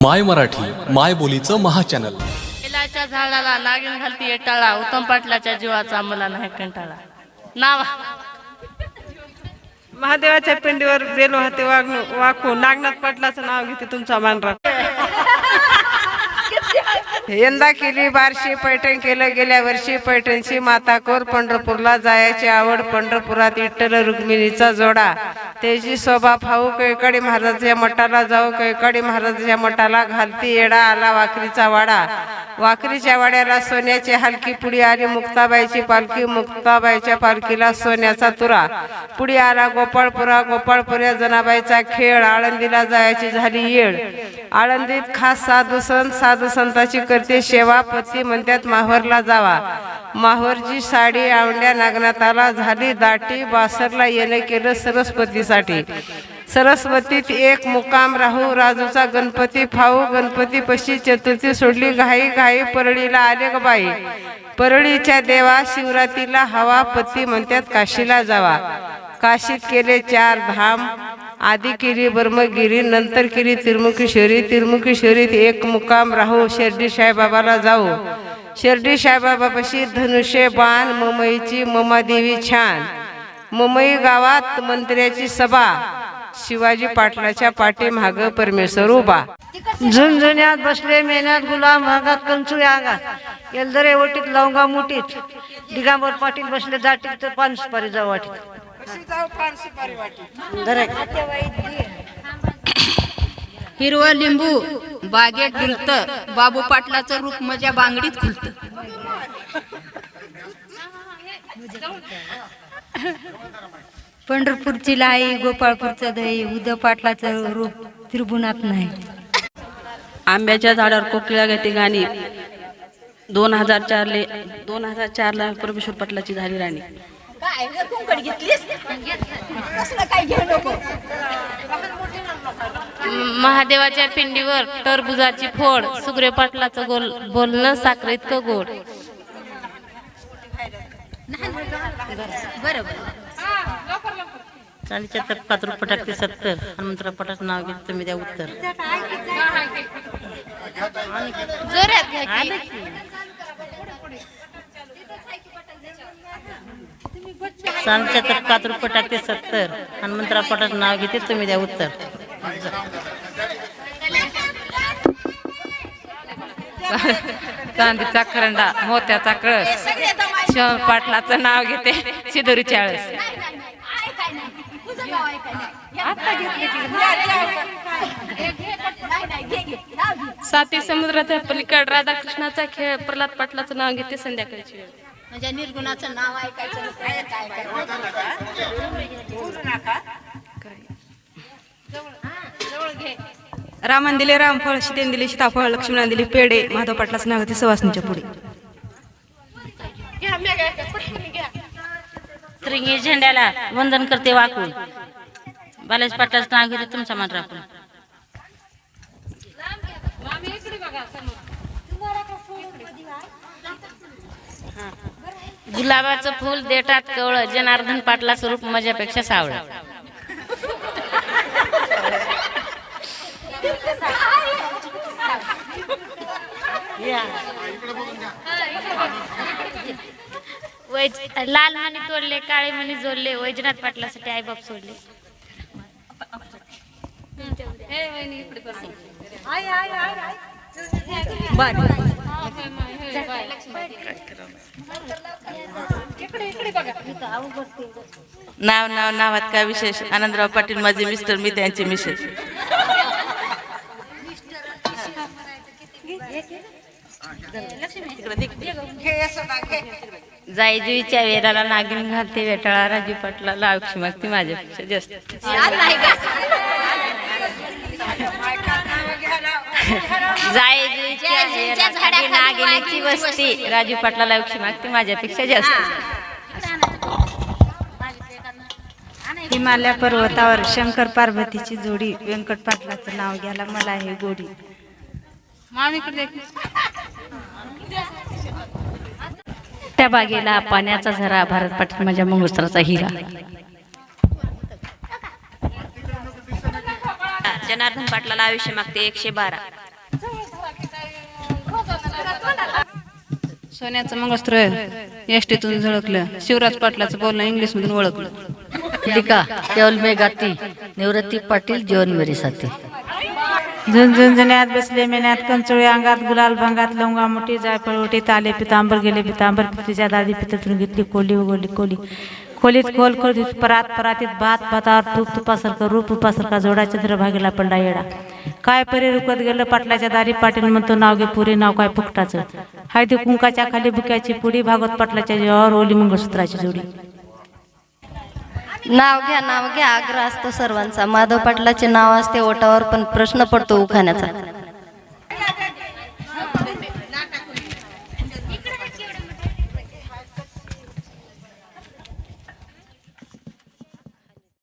माय मराठी माय बोलीचं महाचॅनल. बेलाच्या झाडाला नागिन घालती टाळा उत्तम पाटलाच्या जीवाचा मला नाही कंटाळा. नाव. महादेवाच्या पिंडीवर बेलो हाते वागणू वाकू नागनाथ पाटलाचं नाव घेते तुमचा मानरा यंदा केली बारशी पैठण केलं गेल्या वर्षी पैठणची माता कोर पंढरपूरला जायची आवड पंढरपुरात विठ्ठल रुक्मिणीचा जोडा. त्याची शोभा फाऊ कैकाडी महाराजाच्या मठाला जाऊ कैकाडी महाराजाच्या मठाला घालती येडा आला वाकरीचा वाडा. वाकरीच्या वाड्याला सोन्याची हलकी पुडी आली मुक्ताबाईची पालखी मुक्ताबाईच्या पालखीला सोन्याचा तुरा. पुढे आला गोपाळपुरा गोपाळपुऱ्या जनाबाईचा खेळ आळंदीला जायची झाली येळ. आळंदीत खास साधू संत साधू संताची करते सेवा पती म्हणतात माहोरला जावा. माहोरची साडी आवड्या नागनाथाला झाली दाटी बासरला येणं केलं सरस्वतीसाठी. सरस्वतीत एक मुकाम राहू राजूचा गणपती फाऊ गणपती पशी चतुर्थी सोडली घाई घाई परळीला आले ग बाई. परळीच्या देवा शिवरातीला हवा पती म्हणतात काशीला जावा. काशीत केले चार धाम आधी किरी ब्रह्मगिरी नंतर किरी तिरमुखेश्वरी तिरमुखेश्वरीत एक मुकाम राहू शिर्डी साईबाबाला जाऊ. शिर्डी साईबाबापाशी धनुष्य बाण मुंबईची ममादेवी छान. मुंबई गावात मंत्र्याची सभा. शिवाजी पाटलाच्या पाठीमाग परमेश्वर उभा. झुंझुन्यात बसले मेहनत गुलाम भागात कंचुळे आगात एलदरे ओटीत लवंगा मुठीत. दिगांबर पाटील बसले दाटीत तर पान सुपारी जाऊ वाटीत हिरवं लिंबू बागेत डुलत बाबू पाटलाचं रूप माझ्या बांगडीत खुलत. पंढरपूरची लाई गोपाळपूरचं दही उद्धव पाटलाचं रूप त्रिभुवनात नाही. आंब्याच्या झाडावर कोकिळा घेते गाणी. दोन हजार चारले दोन हजार चारला परमेश्वर पाटलाची झाली राणी. महादेवाच्या पिंडीवर टरबुजाची फोड सुग्रे पाटलाचं गोल बोलणं साखर इतकं गोड. चालीच्या तर पाच रुपये टाकते सत्तर. हनुमंतराव पटाचं नाव घेत तुम्ही द्या उत्तर. जोरात घ्या की. चालीच्या तर पाच रुपये टाकते सत्तर. हनुमंतराव पटाचं नाव घेते तुम्ही द्या उत्तर. चांदीचा करंडा मोत्याचा कळस शिव पाटलाचं नाव घेते शिदोरी चाळस. साती समुद्राच्या पलीकड राधाकृष्णाचा खेळ प्रल्हाद पाटलाचं नाव घेते संध्याकाळची वेळ. म्हणजे निर्गुणाचं नाव ऐकायचं काय काय रामन दिले रामफळ सीतेन दिले सीताफळ लक्ष्मणाने दिले पेढे माधव पाटलाचं नाव घेते सवासणीच्या पुढे. त्रिंगी झेंड्याला वंदन करते वाकून. बालाजी पाटलाचं नाव घेते तुमचा मान राखून. गुलाबाचं फुल देठात कवळ जनार्दन पाटला स्वरूप माझ्यापेक्षा सावळ. वैज लाल मणी तोडले काळे मणी जोडले वैजनाथ पाटलासाठी आई बाप सोडले. नाव नाव नावात काय विशेष? आनंदराव पाटील माझे मिस्टर मी त्यांचे मिसेस जायजुईच्या वेराला नागिन घालते वेटाळा राजू पाटला औक्षी मागते माझ्यापेक्षा जास्त. वस्ती. राजू पाटलाला औक्षी मागते माझ्यापेक्षा जास्त. हिमालय पर्वतावर शंकर पार्वतीची जोडी व्यंकट पाटलाचं नाव घ्यायला मला हे गोडी. त्या बागेला पाण्याचा झरा भारत पाटील माझ्या मंगळसूत्राचा हिरा. जनार्दन पाटलाला आयुष्य मागते एकशे बारा. सोन्याचं मंगळसूत्र एस टीतून झळकलं. शिवराज पाटलाचं बोलणं इंग्लिशमधून ओळखलं. लिका केवल मे गाती निवृत्ती पाटील जीवन मेरी साथी. झुंझुंझुण्यात बसले मेन्यात कंचोळी अंगात गुलाल भंगात लवंगा मोठी जायफळ ओटी ताले पितांबर गेले पितांबर पितीच्या दादी पिततून घेतली कोली उघडली कोली. खोलीत खोल खोलीत परात परातीत भात भातावर तूप तुपासारखं रूप रूपासारखा जोडा चंद्र भागीला पडला येडा. काय परी रुकत गेलं पाटलाच्या दारी पाटील म्हणतो नाव घे पुरी नाव काय फुकटाचं. हळदी कुंकाच्या खाली बुक्याची पुडी भागवत पाटलाच्या जीवावर ओली मंगळसूत्राची जोडी. नाव घ्या नाव घ्या आग्रह असतो सर्वांचा. माधव पाटलाचे नाव असते ओटावर पण प्रश्न पडतो उखाण्याचा.